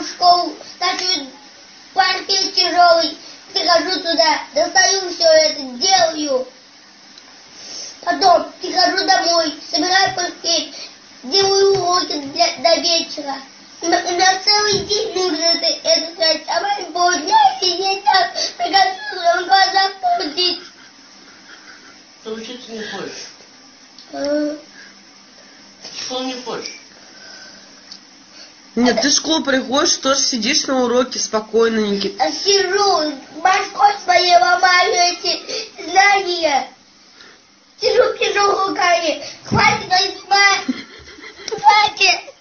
в школу, стачиваю паркет тяжелый, прихожу туда, достаю все это, делаю. Потом прихожу домой, собираю паркет, делаю уроки для, до вечера. У меня, целый день нужно это, это знать, а мои полдня сидеть там, приготовиться, в глазах крутить. Ты учиться не хочешь. Э, В школу не хочешь. Нет, ты в школу приходишь, тоже сидишь на уроке спокойненький. а Сижу, башкой своей ломаю эти знания. Сижу, пишу руками. Хватит. Хватит.